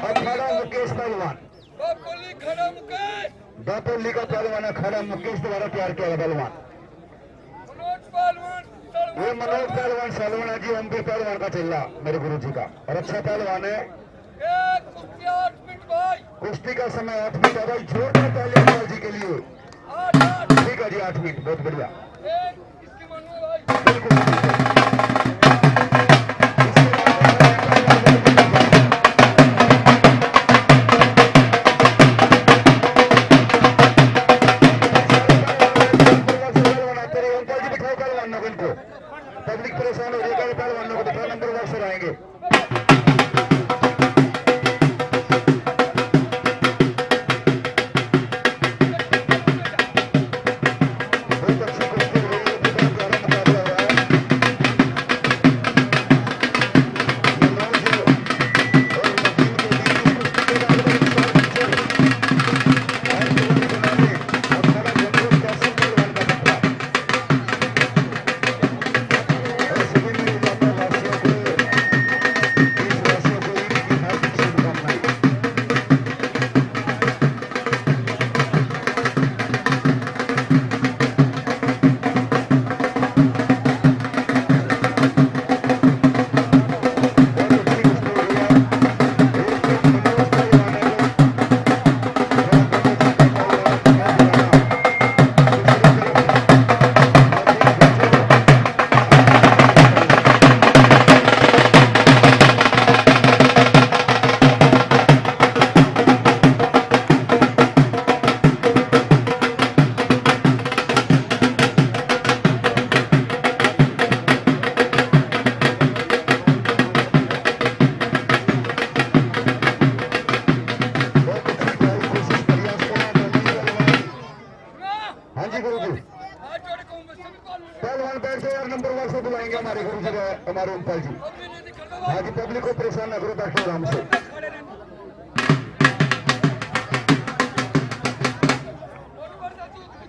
पहलवान बापोली खड़ा मुकेश दापोली का पहलवान है खड़ा मुकेश द्वारा तैयार किया गया पहलवान। ये मनोज पहलवान। सलवान जी एमपी पहलवान का चिल्ला मेरे गुरु जी का। और अच्छा पहलवान है। कुश्ती का समय आठ मिनट है भाई जोरदार ताली अमर जी के लिए। ठीक है जी आठ मिनट बहुत बढ़िया। बिल्कुल पब्लिक परेशान हो जाएगा पहलवानों को दिखा नंबर वर्ष आएँगे। जी गुरु जी। पहलवान बैठ यार नंबर वन से बुलाएँगे हमारे गुरु जी हमारे उमपल जी। हाँ जी, पब्लिक को परेशान ना करो, बैठो आराम से।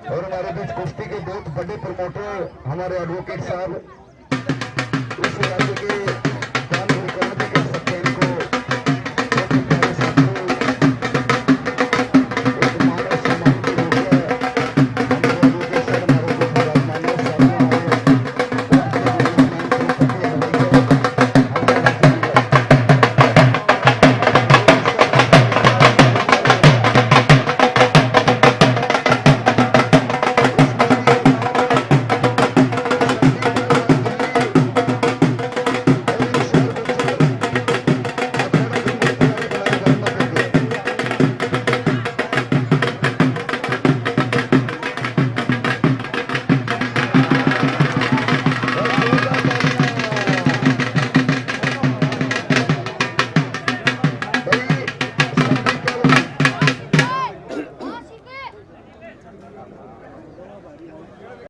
और हमारे बीच कुश्ती के बहुत बड़े प्रमोटर हमारे एडवोकेट साहब, इस राज्य के